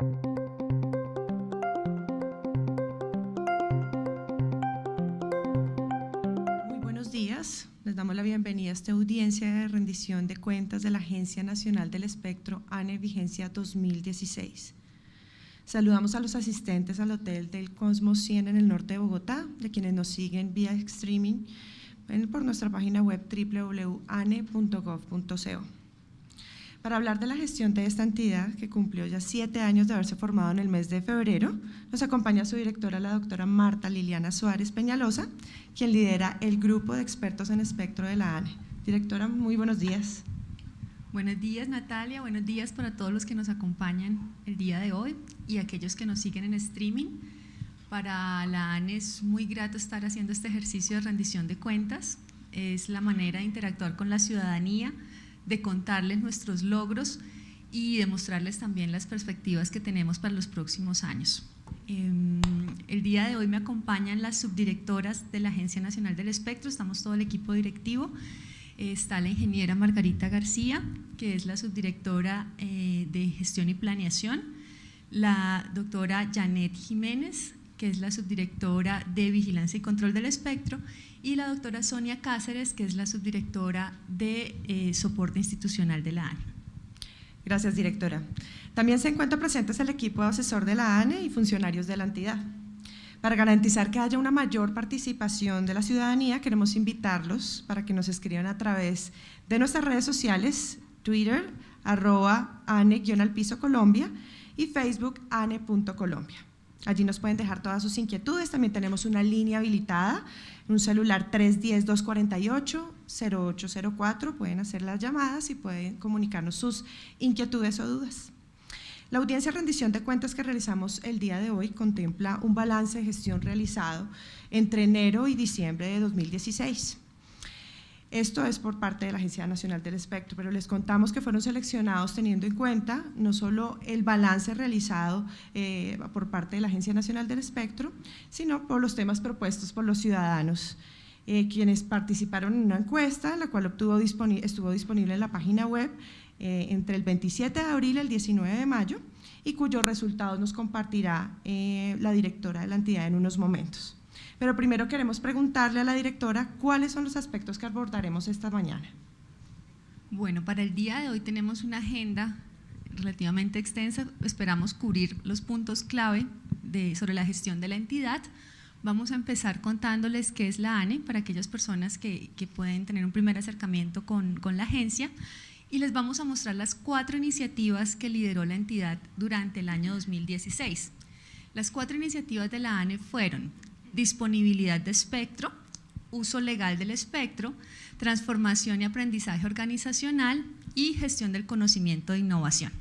Muy buenos días. Les damos la bienvenida a esta audiencia de rendición de cuentas de la Agencia Nacional del Espectro ANE Vigencia 2016. Saludamos a los asistentes al Hotel del Cosmos 100 en el norte de Bogotá, de quienes nos siguen vía streaming por nuestra página web www.ane.gov.co. Para hablar de la gestión de esta entidad, que cumplió ya siete años de haberse formado en el mes de febrero, nos acompaña su directora, la doctora Marta Liliana Suárez Peñalosa, quien lidera el grupo de expertos en espectro de la ANE. Directora, muy buenos días. Buenos días Natalia, buenos días para todos los que nos acompañan el día de hoy y aquellos que nos siguen en streaming. Para la ANE es muy grato estar haciendo este ejercicio de rendición de cuentas, es la manera de interactuar con la ciudadanía, de contarles nuestros logros y de mostrarles también las perspectivas que tenemos para los próximos años. Em, el día de hoy me acompañan las subdirectoras de la Agencia Nacional del Espectro, estamos todo el equipo directivo, está la ingeniera Margarita García, que es la subdirectora eh, de Gestión y Planeación, la doctora Janet Jiménez, que es la subdirectora de Vigilancia y Control del Espectro, y la doctora Sonia Cáceres, que es la subdirectora de eh, Soporte Institucional de la ANE. Gracias, directora. También se encuentra presentes el equipo asesor de la ANE y funcionarios de la entidad. Para garantizar que haya una mayor participación de la ciudadanía, queremos invitarlos para que nos escriban a través de nuestras redes sociales, Twitter, arroba ane-piso Colombia y Facebook ane.colombia. Allí nos pueden dejar todas sus inquietudes, también tenemos una línea habilitada, un celular 310-248-0804, pueden hacer las llamadas y pueden comunicarnos sus inquietudes o dudas. La audiencia de rendición de cuentas que realizamos el día de hoy contempla un balance de gestión realizado entre enero y diciembre de 2016. Esto es por parte de la Agencia Nacional del Espectro, pero les contamos que fueron seleccionados teniendo en cuenta no solo el balance realizado eh, por parte de la Agencia Nacional del Espectro, sino por los temas propuestos por los ciudadanos, eh, quienes participaron en una encuesta, la cual obtuvo estuvo disponible en la página web eh, entre el 27 de abril y el 19 de mayo, y cuyos resultados nos compartirá la directora de la entidad en unos momentos. Pero primero queremos preguntarle a la directora cuáles son los aspectos que abordaremos esta mañana. Bueno, para el día de hoy tenemos una agenda relativamente extensa, esperamos cubrir los puntos clave sobre la gestión de la entidad. Vamos a empezar contándoles qué es la ANE para aquellas personas que, pueden tener un primer acercamiento con la agencia y les vamos a mostrar las cuatro iniciativas que lideró la entidad durante el año 2016. Las cuatro iniciativas de la ANE fueron disponibilidad de espectro, uso legal del espectro, transformación y aprendizaje organizacional y gestión del conocimiento de innovación.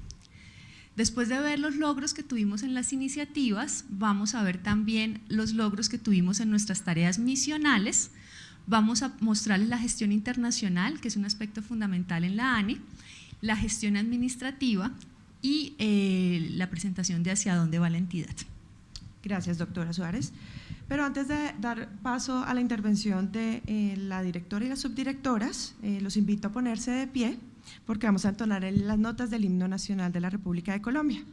Después de ver los logros que tuvimos en las iniciativas, vamos a ver también los logros que tuvimos en nuestras tareas misionales, vamos a mostrarles la gestión internacional, que es un aspecto fundamental en la ANE, la gestión administrativa y eh, la presentación de hacia dónde va la entidad. Gracias, doctora Suárez. Pero antes de dar paso a la intervención de eh, la directora y las subdirectoras, eh, los invito a ponerse de pie porque vamos a entonar las notas del himno nacional de la República de Colombia.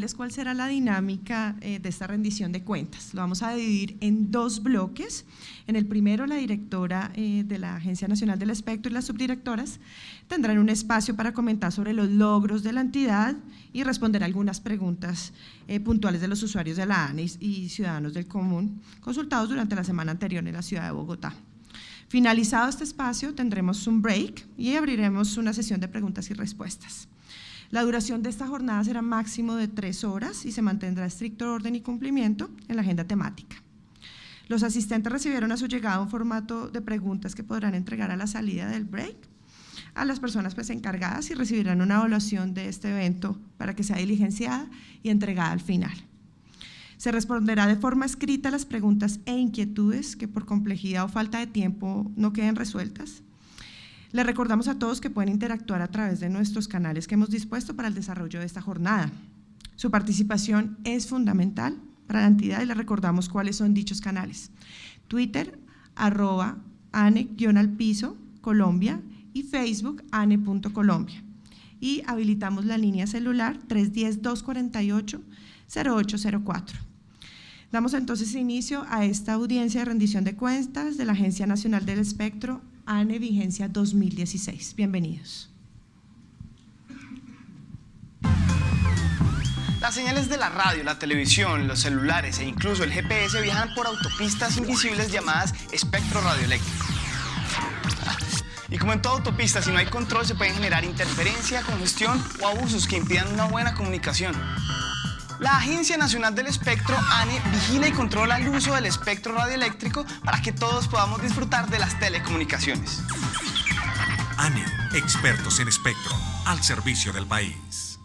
Contarles cuál será la dinámica eh, de esta rendición de cuentas. Lo vamos a dividir en dos bloques. En el primero, la directora eh, de la Agencia Nacional del Espectro y las subdirectoras tendrán un espacio para comentar sobre los logros de la entidad y responder algunas preguntas eh, puntuales de los usuarios de la ANIS y ciudadanos del común consultados durante la semana anterior en la ciudad de Bogotá. Finalizado este espacio, tendremos un break y abriremos una sesión de preguntas y respuestas. La duración de esta jornada será máximo de tres horas y se mantendrá estricto orden y cumplimiento en la agenda temática. Los asistentes recibieron a su llegada un formato de preguntas que podrán entregar a la salida del break a las personas pues, encargadas y recibirán una evaluación de este evento para que sea diligenciada y entregada al final. Se responderá de forma escrita las preguntas e inquietudes que por complejidad o falta de tiempo no queden resueltas les recordamos a todos que pueden interactuar a través de nuestros canales que hemos dispuesto para el desarrollo de esta jornada. Su participación es fundamental para la entidad y les recordamos cuáles son dichos canales. Twitter, arroba ane-al-piso, Colombia y Facebook, ane.colombia. Y habilitamos la línea celular 310-248-0804. Damos entonces inicio a esta audiencia de rendición de cuentas de la Agencia Nacional del Espectro ANE Vigencia 2016. Bienvenidos. Las señales de la radio, la televisión, los celulares e incluso el GPS viajan por autopistas invisibles llamadas espectro radioeléctrico. Y como en toda autopista, si no hay control, se pueden generar interferencia, congestión o abusos que impidan una buena comunicación. La Agencia Nacional del Espectro, ANE, vigila y controla el uso del espectro radioeléctrico para que todos podamos disfrutar de las telecomunicaciones. ANE, expertos en espectro, al servicio del país.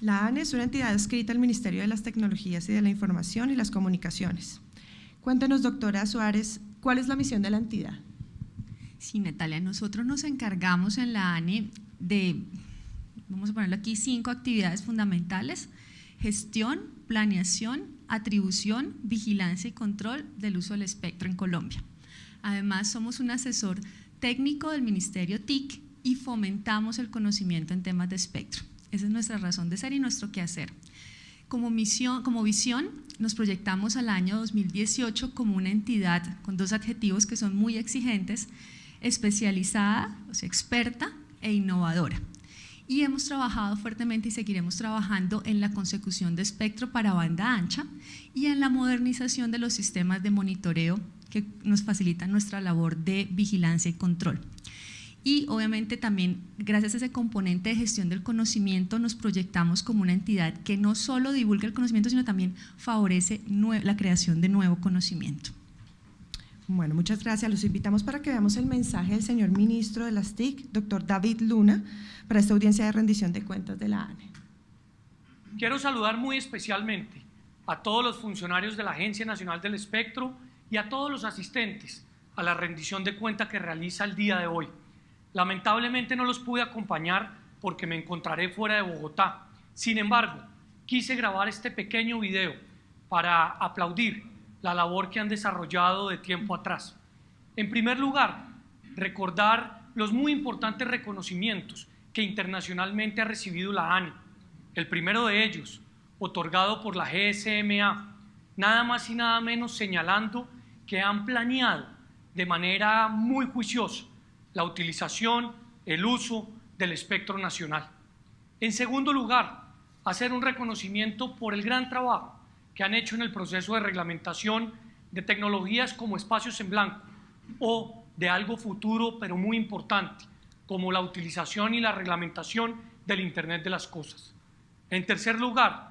La ANE es una entidad adscrita al Ministerio de las Tecnologías y de la Información y las Comunicaciones. Cuéntenos, doctora Suárez, ¿cuál es la misión de la entidad? Sí, Natalia, nosotros nos encargamos en la ANE de vamos a ponerlo aquí, cinco actividades fundamentales, gestión, planeación, atribución, vigilancia y control del uso del espectro en Colombia. Además, somos un asesor técnico del Ministerio TIC y fomentamos el conocimiento en temas de espectro. Esa es nuestra razón de ser y nuestro quehacer. Como, misión, como visión, nos proyectamos al año 2018 como una entidad con dos adjetivos que son muy exigentes, especializada, o sea, experta e innovadora y hemos trabajado fuertemente y seguiremos trabajando en la consecución de espectro para banda ancha y en la modernización de los sistemas de monitoreo que nos facilitan nuestra labor de vigilancia y control. Y obviamente también, gracias a ese componente de gestión del conocimiento, nos proyectamos como una entidad que no solo divulga el conocimiento, sino también favorece la creación de nuevo conocimiento. Bueno, muchas gracias. Los invitamos para que veamos el mensaje del señor ministro de las TIC, doctor David Luna, para esta audiencia de rendición de cuentas de la ANE. Quiero saludar muy especialmente a todos los funcionarios de la Agencia Nacional del Espectro y a todos los asistentes a la rendición de cuentas que realiza el día de hoy. Lamentablemente no los pude acompañar porque me encontraré fuera de Bogotá. Sin embargo, quise grabar este pequeño video para aplaudir la labor que han desarrollado de tiempo atrás. En primer lugar, recordar los muy importantes reconocimientos que internacionalmente ha recibido la ANI. El primero de ellos, otorgado por la GSMA, nada más y nada menos señalando que han planeado de manera muy juiciosa la utilización, el uso del espectro nacional. En segundo lugar, hacer un reconocimiento por el gran trabajo que han hecho en el proceso de reglamentación de tecnologías como espacios en blanco o de algo futuro pero muy importante, como la utilización y la reglamentación del Internet de las Cosas. En tercer lugar,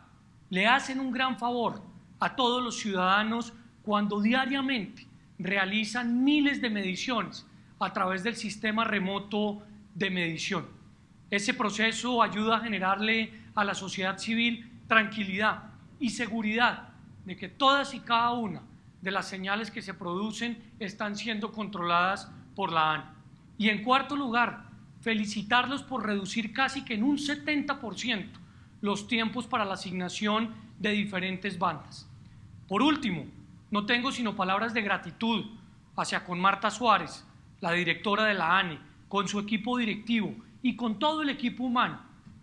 le hacen un gran favor a todos los ciudadanos cuando diariamente realizan miles de mediciones a través del sistema remoto de medición. Ese proceso ayuda a generarle a la sociedad civil tranquilidad y seguridad de que todas y cada una de las señales que se producen están siendo controladas por la ANI. Y en cuarto lugar, felicitarlos por reducir casi que en un 70% los tiempos para la asignación de diferentes bandas. Por último, no tengo sino palabras de gratitud hacia con Marta Suárez, la directora de la ANE, con su equipo directivo y con todo el equipo humano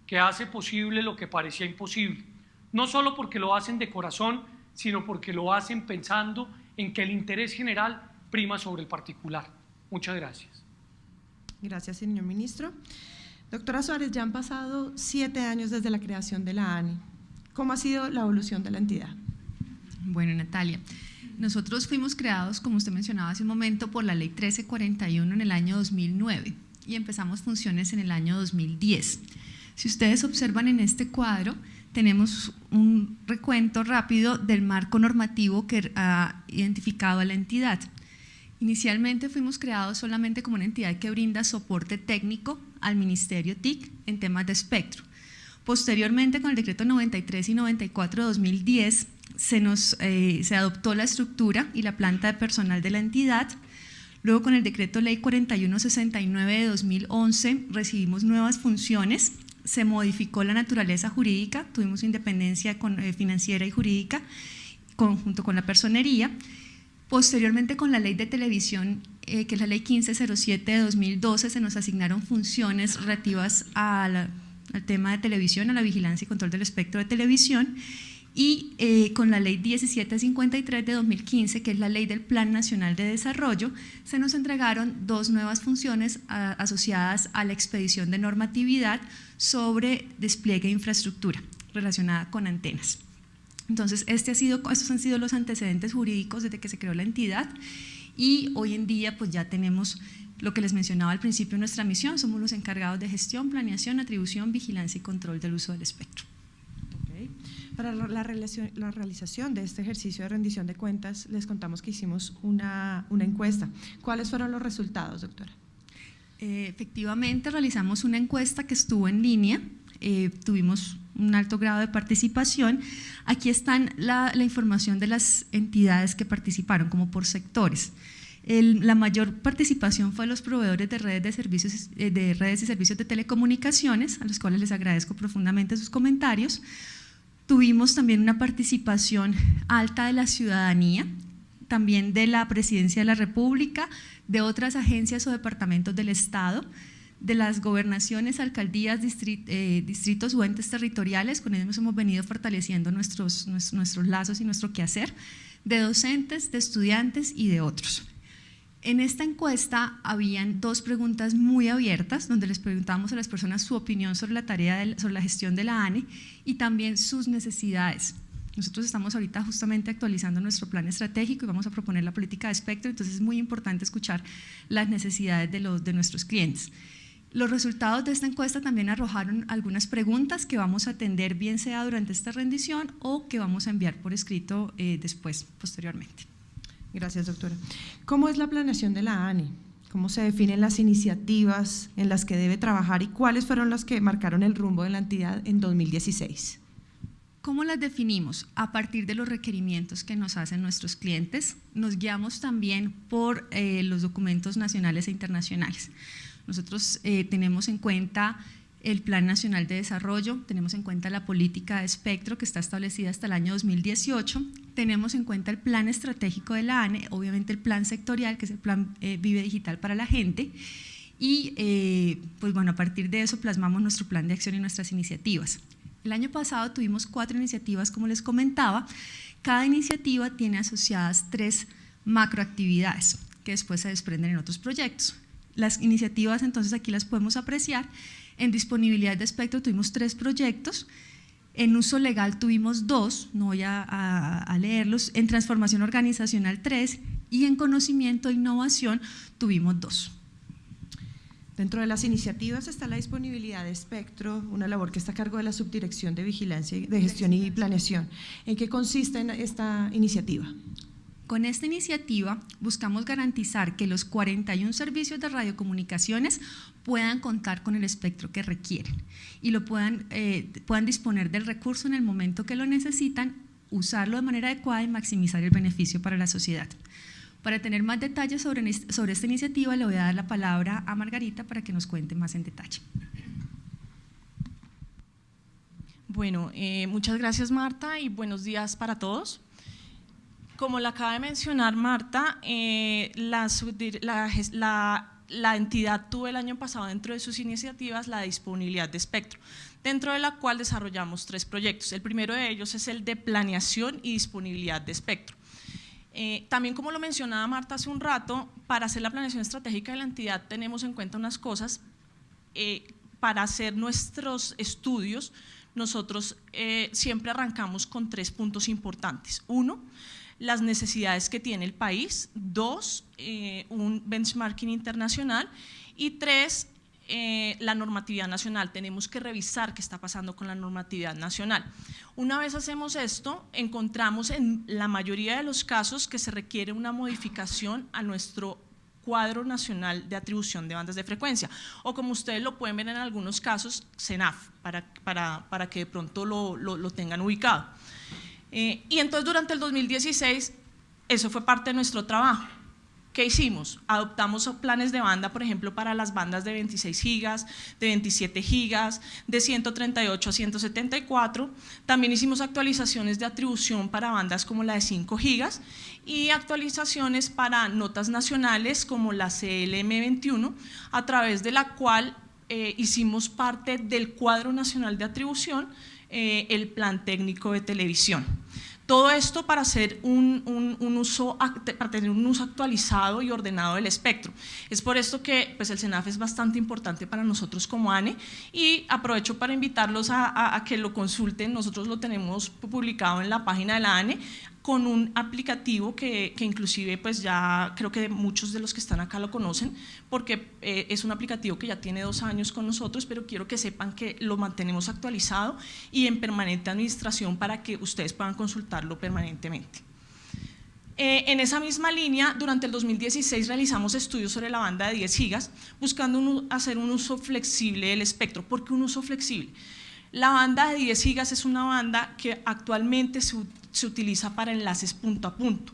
que hace posible lo que parecía imposible, no solo porque lo hacen de corazón, sino porque lo hacen pensando en que el interés general prima sobre el particular. Muchas gracias. Gracias, señor ministro. Doctora Suárez, ya han pasado siete años desde la creación de la ANI. ¿Cómo ha sido la evolución de la entidad? Bueno, Natalia, nosotros fuimos creados, como usted mencionaba hace un momento, por la ley 1341 en el año 2009 y empezamos funciones en el año 2010. Si ustedes observan en este cuadro, tenemos un recuento rápido del marco normativo que ha identificado a la entidad. Inicialmente fuimos creados solamente como una entidad que brinda soporte técnico al Ministerio TIC en temas de espectro. Posteriormente, con el decreto 93 y 94 de 2010, se, nos, eh, se adoptó la estructura y la planta de personal de la entidad. Luego, con el decreto ley 4169 de 2011, recibimos nuevas funciones, se modificó la naturaleza jurídica, tuvimos independencia eh, financiera y jurídica, conjunto con la personería. Posteriormente, con la ley de televisión, eh, que es la ley 1507 de 2012, se nos asignaron funciones relativas al tema de televisión, a la vigilancia y control del espectro de televisión, y eh, con la ley 1753 de 2015, que es la ley del Plan Nacional de Desarrollo, se nos entregaron dos nuevas funciones asociadas a la expedición de normatividad sobre despliegue de infraestructura relacionada con antenas. Entonces, estos han sido los antecedentes jurídicos desde que se creó la entidad y hoy en día pues ya tenemos lo que les mencionaba al principio nuestra misión, somos los encargados de gestión, planeación, atribución, vigilancia y control del uso del espectro. Para la, la, realización de este ejercicio de rendición de cuentas, les contamos que hicimos una, una encuesta. ¿Cuáles fueron los resultados, doctora? Eh, efectivamente, realizamos una encuesta que estuvo en línea, eh, tuvimos un alto grado de participación. Aquí están la, la, información de las entidades que participaron, como por sectores. la mayor participación fue a los proveedores de redes, de, servicios, eh, de redes y servicios de telecomunicaciones, a los cuales les agradezco profundamente sus comentarios. Tuvimos también una participación alta de la ciudadanía, también de la Presidencia de la República, de otras agencias o departamentos del Estado, de las gobernaciones, alcaldías, eh, distritos o entes territoriales, con ellos hemos venido fortaleciendo nuestros, nuestros lazos y nuestro quehacer, de docentes, de estudiantes y de otros. En esta encuesta habían dos preguntas muy abiertas, donde les preguntamos a las personas su opinión sobre la tarea, sobre la gestión de la ANE y también sus necesidades. Nosotros estamos ahorita justamente actualizando nuestro plan estratégico y vamos a proponer la política de espectro, entonces es muy importante escuchar las necesidades de, nuestros clientes. Los resultados de esta encuesta también arrojaron algunas preguntas que vamos a atender bien sea durante esta rendición o que vamos a enviar por escrito eh, después, posteriormente. Gracias, doctora. ¿Cómo es la planeación de la ANI? ¿Cómo se definen las iniciativas en las que debe trabajar y cuáles fueron las que marcaron el rumbo de la entidad en 2016? ¿Cómo las definimos? A partir de los requerimientos que nos hacen nuestros clientes, nos guiamos también por eh, los documentos nacionales e internacionales. Nosotros eh, tenemos en cuenta el Plan Nacional de Desarrollo, tenemos en cuenta la política de espectro que está establecida hasta el año 2018, tenemos en cuenta el plan estratégico de la ANE, obviamente el plan sectorial, que es el plan eh, Vive Digital para la gente, y eh, pues bueno, a partir de eso plasmamos nuestro plan de acción y nuestras iniciativas. El año pasado tuvimos cuatro iniciativas, como les comentaba, cada iniciativa tiene asociadas tres macroactividades que después se desprenden en otros proyectos. Las iniciativas entonces aquí las podemos apreciar en disponibilidad de espectro tuvimos tres proyectos, en uso legal tuvimos dos, no voy a, leerlos, en transformación organizacional tres y en conocimiento e innovación tuvimos dos. Dentro de las iniciativas está la disponibilidad de espectro, una labor que está a cargo de la Subdirección de Vigilancia, de Gestión y Planeación. ¿En qué consiste esta iniciativa? Con esta iniciativa buscamos garantizar que los 41 servicios de radiocomunicaciones puedan contar con el espectro que requieren y lo puedan, eh, puedan disponer del recurso en el momento que lo necesitan, usarlo de manera adecuada y maximizar el beneficio para la sociedad. Para tener más detalles sobre, sobre esta iniciativa le voy a dar la palabra a Margarita para que nos cuente más en detalle. Bueno, eh, muchas gracias Marta y buenos días para todos. Como la acaba de mencionar Marta, eh, la, la entidad tuvo el año pasado dentro de sus iniciativas la disponibilidad de espectro, dentro de la cual desarrollamos tres proyectos. El primero de ellos es el de planeación y disponibilidad de espectro. Eh, también como lo mencionaba Marta hace un rato, para hacer la planeación estratégica de la entidad tenemos en cuenta unas cosas. Eh, para hacer nuestros estudios, nosotros eh, siempre arrancamos con tres puntos importantes. Uno, las necesidades que tiene el país. Dos, un benchmarking internacional. Y tres, eh, la normatividad nacional, tenemos que revisar qué está pasando con la normatividad nacional. Una vez hacemos esto, encontramos en la mayoría de los casos que se requiere una modificación a nuestro cuadro nacional de atribución de bandas de frecuencia, o como ustedes lo pueden ver en algunos casos, CENAF, para, para, que de pronto lo, lo, tengan ubicado. Eh, y entonces durante el 2016, eso fue parte de nuestro trabajo ¿Qué hicimos? Adoptamos planes de banda, por ejemplo, para las bandas de 26 gigas, de 27 gigas, de 138 a 174. También hicimos actualizaciones de atribución para bandas como la de 5 gigas y actualizaciones para notas nacionales como la CLM21, a través de la cual eh, hicimos parte del cuadro nacional de atribución, eh, el plan técnico de televisión. Todo esto para, hacer un, uso, para tener un uso actualizado y ordenado del espectro. Es por esto que pues, el CENAF es bastante importante para nosotros como ANE y aprovecho para invitarlos a, a que lo consulten. Nosotros lo tenemos publicado en la página de la ANE con un aplicativo que, que, inclusive pues ya creo que muchos de los que están acá lo conocen porque eh, es un aplicativo que ya tiene dos años con nosotros pero quiero que sepan que lo mantenemos actualizado y en permanente administración para que ustedes puedan consultarlo permanentemente. Eh, en esa misma línea, durante el 2016 realizamos estudios sobre la banda de 10 gigas buscando hacer un uso flexible del espectro. ¿Por qué un uso flexible? La banda de 10 gigas es una banda que actualmente se, se utiliza para enlaces punto a punto.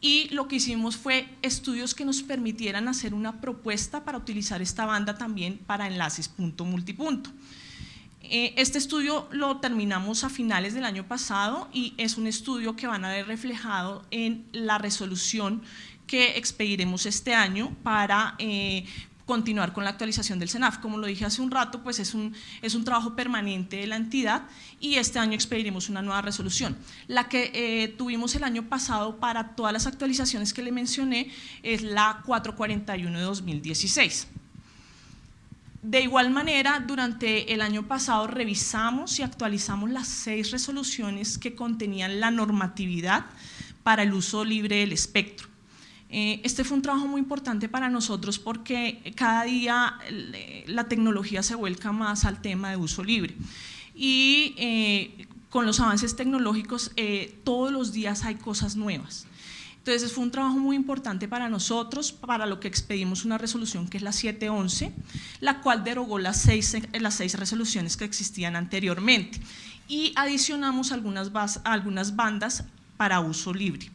Y lo que hicimos fue estudios que nos permitieran hacer una propuesta para utilizar esta banda también para enlaces punto multipunto. Eh, este estudio lo terminamos a finales del año pasado y es un estudio que van a ver reflejado en la resolución que expediremos este año para eh, continuar con la actualización del CENAF. Como lo dije hace un rato, pues es un, es un trabajo permanente de la entidad y este año expediremos una nueva resolución. La que eh, tuvimos el año pasado para todas las actualizaciones que le mencioné es la 441 de 2016. De igual manera, durante el año pasado revisamos y actualizamos las seis resoluciones que contenían la normatividad para el uso libre del espectro. Eh, este fue un trabajo muy importante para nosotros porque cada día la tecnología se vuelca más al tema de uso libre y eh, con los avances tecnológicos eh, todos los días hay cosas nuevas. Entonces fue un trabajo muy importante para nosotros, para lo que expedimos una resolución que es la 711, la cual derogó las seis, las seis resoluciones que existían anteriormente y adicionamos algunas, algunas bandas para uso libre.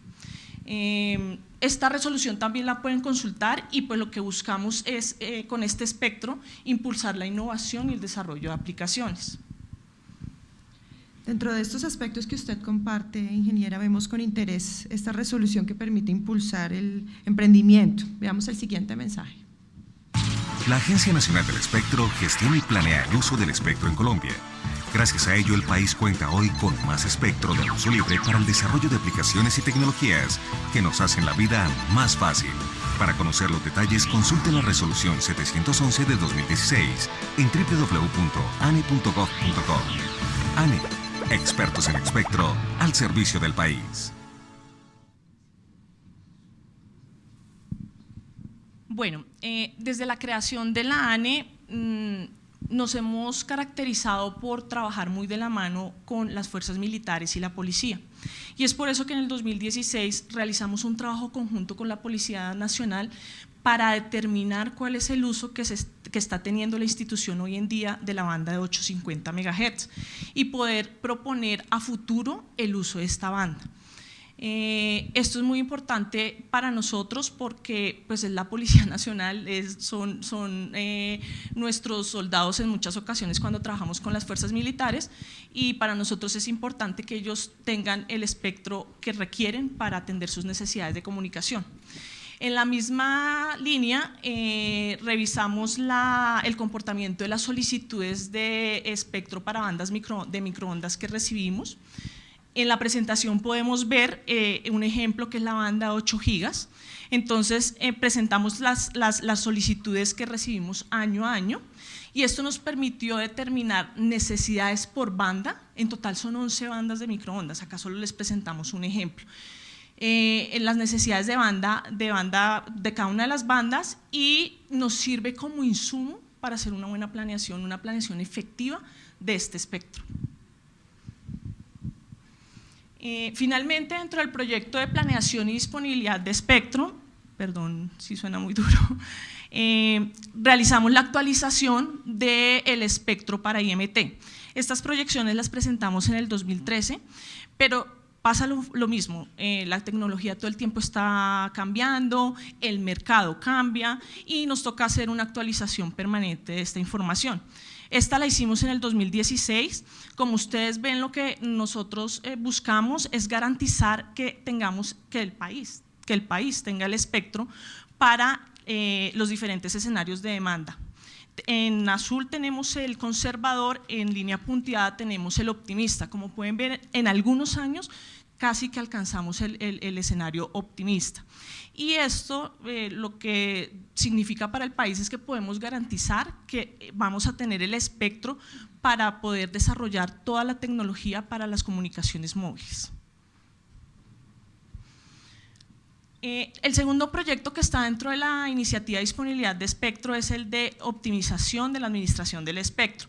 Esta resolución también la pueden consultar y pues lo que buscamos es eh, con este espectro impulsar la innovación y el desarrollo de aplicaciones. Dentro de estos aspectos que usted comparte, ingeniera, vemos con interés esta resolución que permite impulsar el emprendimiento. Veamos el siguiente mensaje. La Agencia Nacional del Espectro gestiona y planea el uso del espectro en Colombia Gracias a ello, el país cuenta hoy con más espectro de uso libre para el desarrollo de aplicaciones y tecnologías que nos hacen la vida más fácil. Para conocer los detalles, consulte la resolución 711 de 2016 en www.ane.gov.co. ANE, expertos en espectro al servicio del país. Bueno, eh, desde la creación de la ANE, mm, nos hemos caracterizado por trabajar muy de la mano con las fuerzas militares y la policía. Y es por eso que en el 2016 realizamos un trabajo conjunto con la Policía Nacional para determinar cuál es el uso que, que está teniendo la institución hoy en día de la banda de 850 MHz y poder proponer a futuro el uso de esta banda. Eh, esto es muy importante para nosotros porque pues, es la Policía Nacional, son, son eh, nuestros soldados en muchas ocasiones cuando trabajamos con las fuerzas militares y para nosotros es importante que ellos tengan el espectro que requieren para atender sus necesidades de comunicación. En la misma línea, eh, revisamos el comportamiento de las solicitudes de espectro para bandas de microondas que recibimos. En la presentación podemos ver eh, un ejemplo que es la banda 8 gigas. Entonces, eh, presentamos las, solicitudes que recibimos año a año y esto nos permitió determinar necesidades por banda. En total son 11 bandas de microondas, acá solo les presentamos un ejemplo. Eh, en las necesidades de banda, de banda de cada una de las bandas y nos sirve como insumo para hacer una buena planeación, una planeación efectiva de este espectro. Eh, finalmente, dentro del proyecto de planeación y disponibilidad de espectro, perdón si suena muy duro, eh, realizamos la actualización del espectro para IMT. Estas proyecciones las presentamos en el 2013, pero pasa lo, mismo, eh, la tecnología todo el tiempo está cambiando, el mercado cambia y nos toca hacer una actualización permanente de esta información. Esta la hicimos en el 2016. Como ustedes ven, lo que nosotros eh, buscamos es garantizar que tengamos que el país, que el país tenga el espectro para eh, los diferentes escenarios de demanda. En azul tenemos el conservador, en línea punteada tenemos el optimista. Como pueden ver, en algunos años casi que alcanzamos el, escenario optimista. Y esto eh, lo que significa para el país es que podemos garantizar que vamos a tener el espectro para poder desarrollar toda la tecnología para las comunicaciones móviles. Eh, el segundo proyecto que está dentro de la iniciativa de disponibilidad de espectro es el de optimización de la administración del espectro.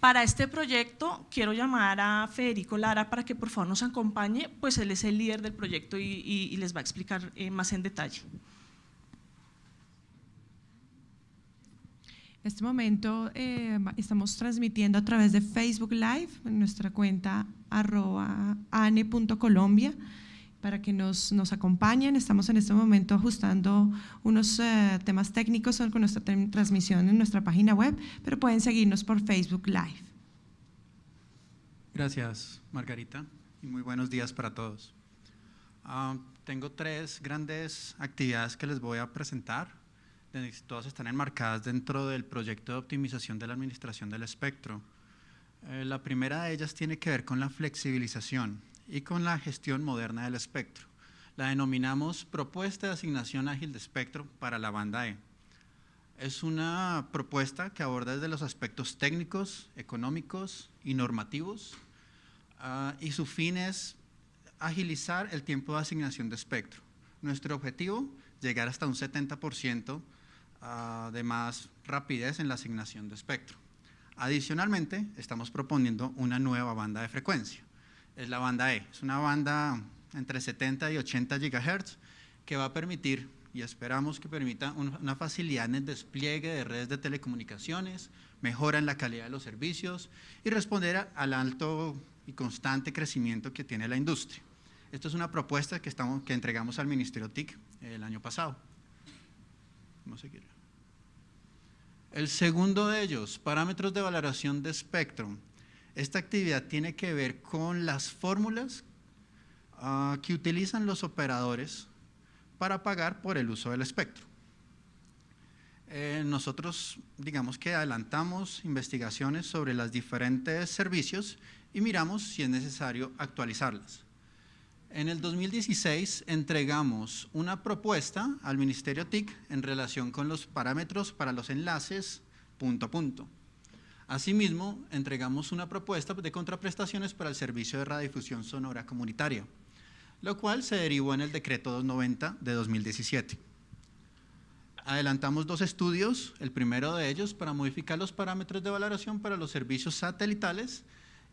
Para este proyecto quiero llamar a Federico Lara para que por favor nos acompañe, pues él es el líder del proyecto y, les va a explicar eh, más en detalle. En este momento eh, estamos transmitiendo a través de Facebook Live en nuestra cuenta arroba ane.colombia para que nos, nos, acompañen. Estamos en este momento ajustando unos eh, temas técnicos con nuestra transmisión en nuestra página web, pero pueden seguirnos por Facebook Live. Gracias, Margarita, y muy buenos días para todos. Ah, tengo tres grandes actividades que les voy a presentar. Todas están enmarcadas dentro del proyecto de optimización de la administración del espectro. Eh, la primera de ellas tiene que ver con la flexibilización y con la gestión moderna del espectro. La denominamos Propuesta de Asignación Ágil de Espectro para la banda E. Es una propuesta que aborda desde los aspectos técnicos, económicos y normativos ah, y su fin es agilizar el tiempo de asignación de espectro. Nuestro objetivo, llegar hasta un 70% ah, de más rapidez en la asignación de espectro. Adicionalmente, estamos proponiendo una nueva banda de frecuencia es la banda E. Es una banda entre 70 y 80 GHz que va a permitir, y esperamos que permita, una facilidad en el despliegue de redes de telecomunicaciones, mejora en la calidad de los servicios y responder al alto y constante crecimiento que tiene la industria. Esto es una propuesta que, estamos, que entregamos al Ministerio TIC el año pasado. Vamos a seguir. El segundo de ellos, parámetros de valoración de espectro. Esta actividad tiene que ver con las fórmulas ah, que utilizan los operadores para pagar por el uso del espectro. Eh, nosotros, digamos que adelantamos investigaciones sobre los diferentes servicios y miramos si es necesario actualizarlas. En el 2016 entregamos una propuesta al Ministerio TIC en relación con los parámetros para los enlaces punto a punto. Asimismo, entregamos una propuesta de contraprestaciones para el servicio de radiodifusión sonora comunitaria, lo cual se derivó en el decreto 290 de 2017. Adelantamos dos estudios, el primero de ellos para modificar los parámetros de valoración para los servicios satelitales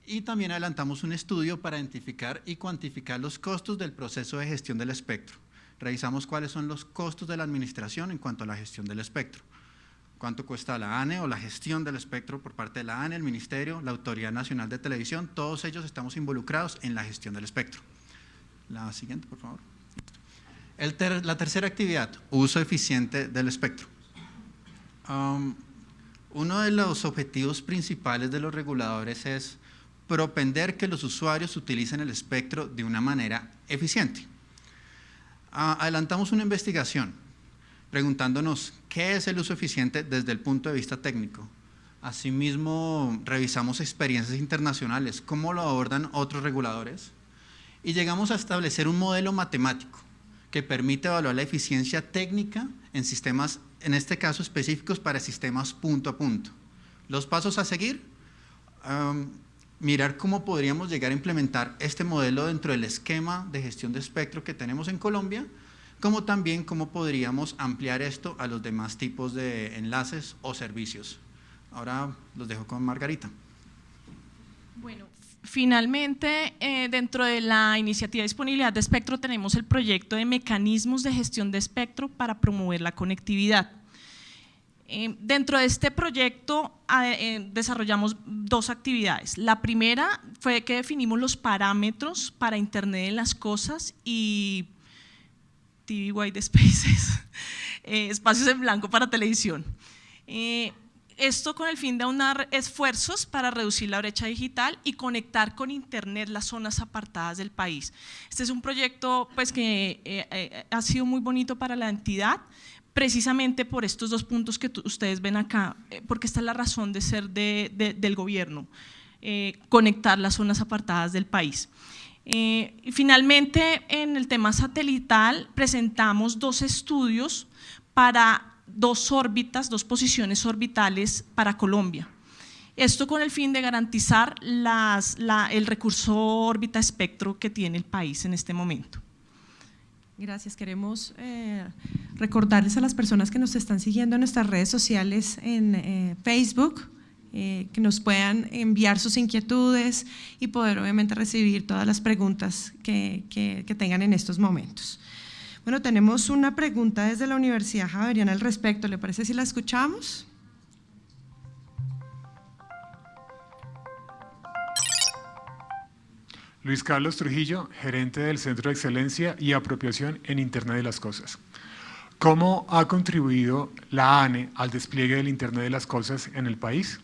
y también adelantamos un estudio para identificar y cuantificar los costos del proceso de gestión del espectro. Revisamos cuáles son los costos de la administración en cuanto a la gestión del espectro cuánto cuesta la ANE o la gestión del espectro por parte de la ANE, el Ministerio, la Autoridad Nacional de Televisión, todos ellos estamos involucrados en la gestión del espectro. La siguiente, por favor. la tercera actividad, uso eficiente del espectro. Um, uno de los objetivos principales de los reguladores es propender que los usuarios utilicen el espectro de una manera eficiente. Ah, adelantamos una investigación preguntándonos qué es el uso eficiente desde el punto de vista técnico. Asimismo, revisamos experiencias internacionales, cómo lo abordan otros reguladores, y llegamos a establecer un modelo matemático que permite evaluar la eficiencia técnica en sistemas, en este caso específicos para sistemas punto a punto. Los pasos a seguir, mirar cómo podríamos llegar a implementar este modelo dentro del esquema de gestión de espectro que tenemos en Colombia, como también cómo podríamos ampliar esto a los demás tipos de enlaces o servicios. Ahora los dejo con Margarita. Bueno, finalmente, eh, dentro de la iniciativa de disponibilidad de espectro tenemos el proyecto de mecanismos de gestión de espectro para promover la conectividad. Eh, dentro de este proyecto eh, desarrollamos dos actividades. La primera fue que definimos los parámetros para Internet de las Cosas y TV White Spaces, eh, espacios en blanco para televisión. esto con el fin de aunar esfuerzos para reducir la brecha digital y conectar con Internet las zonas apartadas del país. Este es un proyecto pues, que ha sido muy bonito para la entidad, precisamente por estos dos puntos que ustedes ven acá, eh, porque esta es la razón de ser del gobierno, eh, conectar las zonas apartadas del país. Eh, finalmente, en el tema satelital, presentamos dos estudios para dos órbitas, dos posiciones orbitales para Colombia. Esto con el fin de garantizar el recurso órbita espectro que tiene el país en este momento. Gracias. Queremos eh, recordarles a las personas que nos están siguiendo en nuestras redes sociales en eh, Facebook, eh, que nos puedan enviar sus inquietudes y poder obviamente recibir todas las preguntas que, que tengan en estos momentos. Bueno, tenemos una pregunta desde la Universidad Javeriana al respecto. ¿Le parece si la escuchamos? Luis Carlos Trujillo, gerente del Centro de Excelencia y Apropiación en Internet de las Cosas. ¿Cómo ha contribuido la ANE al despliegue del Internet de las Cosas en el país?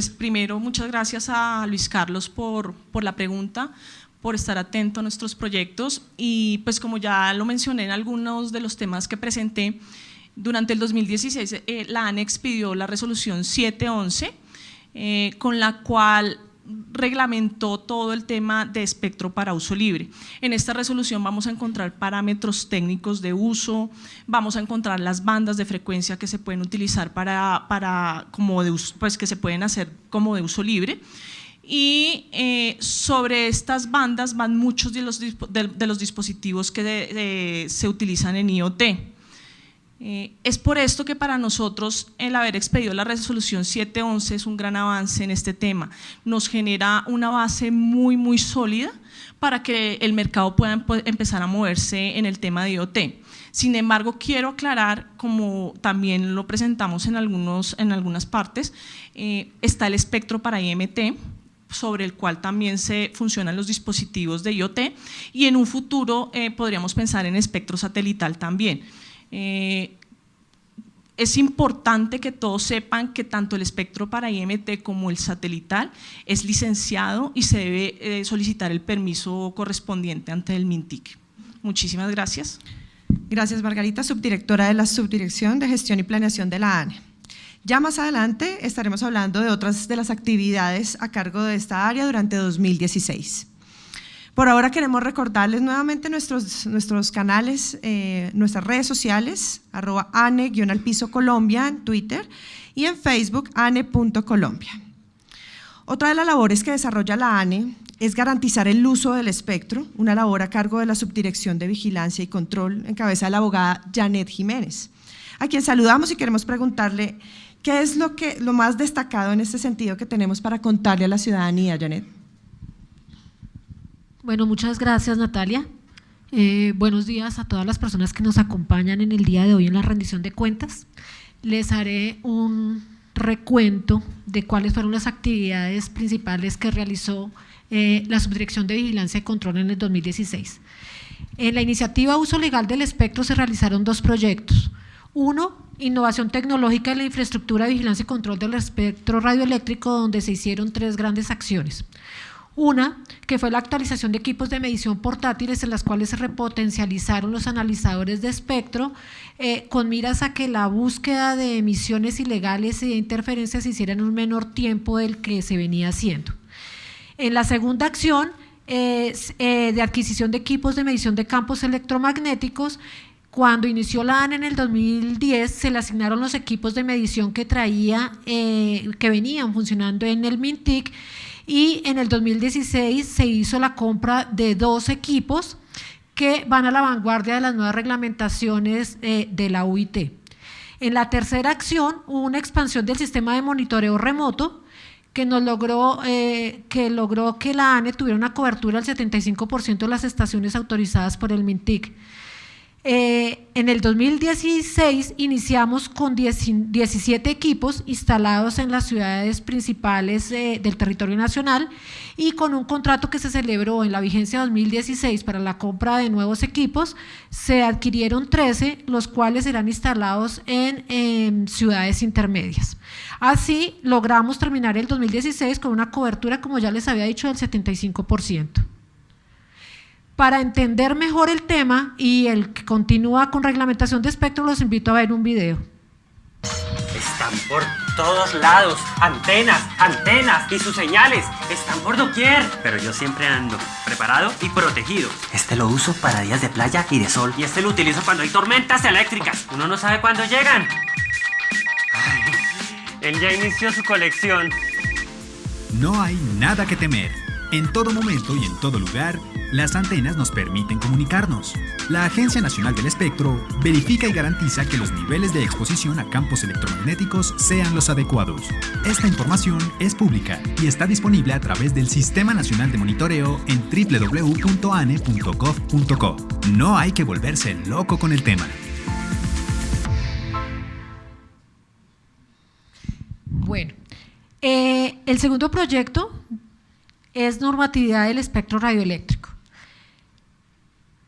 Pues primero muchas gracias a Luis Carlos por, por la pregunta por estar atento a nuestros proyectos. Y pues como ya lo mencioné en algunos de los temas que presenté, durante el 2016 eh, la ANEX pidió la resolución 711 eh, con la cual reglamentó todo el tema de espectro para uso libre. En esta resolución vamos a encontrar parámetros técnicos de uso, vamos a encontrar las bandas de frecuencia que se pueden utilizar para, para como de pues que se pueden hacer como de uso libre y eh, sobre estas bandas van muchos de los, de, los dispositivos que se utilizan en IoT. Eh, es por esto que para nosotros el haber expedido la resolución 711 es un gran avance en este tema. Nos genera una base muy, muy sólida para que el mercado pueda empezar a moverse en el tema de IoT. Sin embargo, quiero aclarar, como también lo presentamos en, algunos, en algunas partes, eh, está el espectro para IMT, sobre el cual también se funcionan los dispositivos de IoT y en un futuro eh, podríamos pensar en espectro satelital también. Eh, es importante que todos sepan que tanto el espectro para IMT como el satelital es licenciado y se debe eh, solicitar el permiso correspondiente ante el MINTIC. Muchísimas gracias. Gracias Margarita, subdirectora de la Subdirección de Gestión y Planeación de la ANE. Ya más adelante estaremos hablando de otras de las actividades a cargo de esta área durante 2016. Por ahora queremos recordarles nuevamente nuestros, nuestros canales, eh, nuestras redes sociales, arroba ane-piso Colombia en Twitter y en Facebook ane.colombia. Otra de las labores que desarrolla la ANE es garantizar el uso del espectro, una labor a cargo de la Subdirección de Vigilancia y Control en cabeza de la abogada Janet Jiménez, a quien saludamos y queremos preguntarle ¿Qué es lo, que, lo más destacado en este sentido que tenemos para contarle a la ciudadanía, Janet? Bueno, muchas gracias Natalia. Eh, buenos días a todas las personas que nos acompañan en el día de hoy en la rendición de cuentas. Les haré un recuento de cuáles fueron las actividades principales que realizó eh, la Subdirección de Vigilancia y Control en el 2016. En la iniciativa Uso Legal del Espectro se realizaron dos proyectos. Uno, innovación tecnológica en la infraestructura de vigilancia y control del espectro radioeléctrico, donde se hicieron tres grandes acciones. Una, que fue la actualización de equipos de medición portátiles en las cuales se repotencializaron los analizadores de espectro eh, con miras a que la búsqueda de emisiones ilegales y de interferencias se hiciera en un menor tiempo del que se venía haciendo. En la segunda acción eh, de adquisición de equipos de medición de campos electromagnéticos, cuando inició la ANE en el 2010, se le asignaron los equipos de medición que traía, eh, que venían funcionando en el MINTIC y en el 2016 se hizo la compra de dos equipos que van a la vanguardia de las nuevas reglamentaciones eh, de la UIT. En la tercera acción hubo una expansión del sistema de monitoreo remoto que nos logró, eh, que logró que la ANE tuviera una cobertura del 75% de las estaciones autorizadas por el MINTIC. Eh, en el 2016 iniciamos con 17 equipos instalados en las ciudades principales del territorio nacional y con un contrato que se celebró en la vigencia 2016 para la compra de nuevos equipos, se adquirieron 13, los cuales serán instalados en ciudades intermedias. Así logramos terminar el 2016 con una cobertura, como ya les había dicho, del 75%. Para entender mejor el tema y el que continúa con reglamentación de espectro, los invito a ver un video. Están por todos lados, antenas, antenas y sus señales, están por doquier. Pero yo siempre ando preparado y protegido. Este lo uso para días de playa y de sol. Y este lo utilizo cuando hay tormentas eléctricas. Uno no sabe cuándo llegan. él ya inició su colección. No hay nada que temer. En todo momento y en todo lugar, las antenas nos permiten comunicarnos. La Agencia Nacional del Espectro verifica y garantiza que los niveles de exposición a campos electromagnéticos sean los adecuados. Esta información es pública y está disponible a través del Sistema Nacional de Monitoreo en www.ane.gov.co. No hay que volverse loco con el tema. Bueno, eh, el segundo proyecto es normatividad del espectro radioeléctrico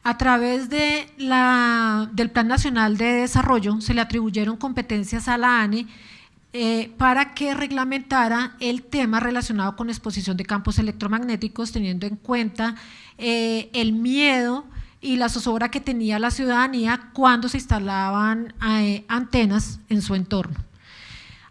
a través de la, del Plan Nacional de Desarrollo se le atribuyeron competencias a la ANE eh, para que reglamentara el tema relacionado con exposición de campos electromagnéticos, teniendo en cuenta eh, el miedo y la zozobra que tenía la ciudadanía cuando se instalaban eh, antenas en su entorno.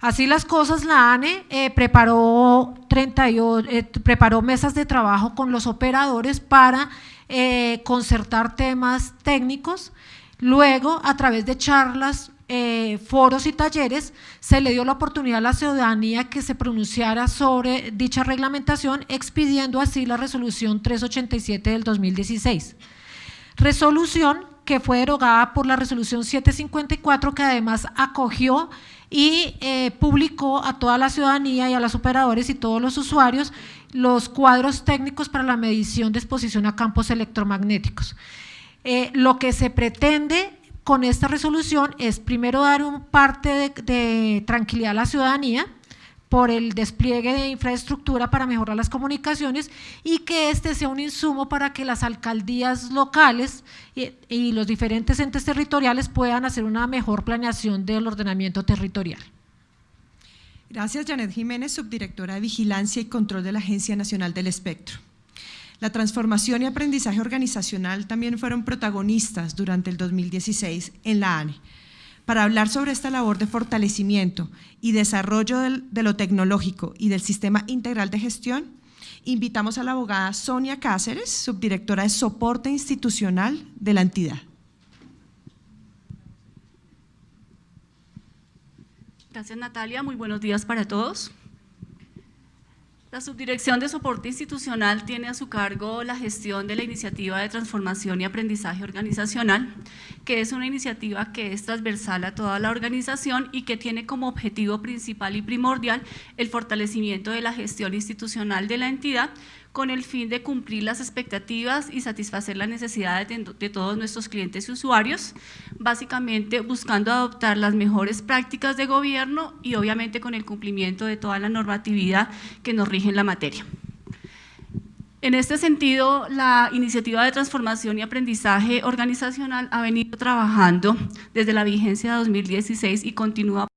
Así las cosas, la ANE preparó, 38, preparó mesas de trabajo con los operadores para eh, concertar temas técnicos, luego a través de charlas, eh, foros y talleres, se le dio la oportunidad a la ciudadanía que se pronunciara sobre dicha reglamentación, expidiendo así la resolución 387 del 2016. Resolución que fue derogada por la resolución 754 que además acogió y eh, publicó a toda la ciudadanía y a los operadores y todos los usuarios los cuadros técnicos para la medición de exposición a campos electromagnéticos. Eh, lo que se pretende con esta resolución es primero dar un parte de, tranquilidad a la ciudadanía por el despliegue de infraestructura para mejorar las comunicaciones y que este sea un insumo para que las alcaldías locales y, los diferentes entes territoriales puedan hacer una mejor planeación del ordenamiento territorial. Gracias, Janet Jiménez, subdirectora de Vigilancia y Control de la Agencia Nacional del Espectro. La transformación y aprendizaje organizacional también fueron protagonistas durante el 2016 en la ANE. Para hablar sobre esta labor de fortalecimiento y desarrollo de lo tecnológico y del sistema integral de gestión, invitamos a la abogada Sonia Cáceres, subdirectora de soporte institucional de la entidad. Gracias Natalia, muy buenos días para todos. La Subdirección de Soporte Institucional tiene a su cargo la gestión de la Iniciativa de Transformación y Aprendizaje Organizacional, que es una iniciativa que es transversal a toda la organización y que tiene como objetivo principal y primordial el fortalecimiento de la gestión institucional de la entidad con el fin de cumplir las expectativas y satisfacer las necesidades de, todos nuestros clientes y usuarios, básicamente buscando adoptar las mejores prácticas de gobierno y obviamente con el cumplimiento de toda la normatividad que nos rige en la materia. En este sentido, la iniciativa de transformación y aprendizaje organizacional ha venido trabajando desde la vigencia de 2016 y continúa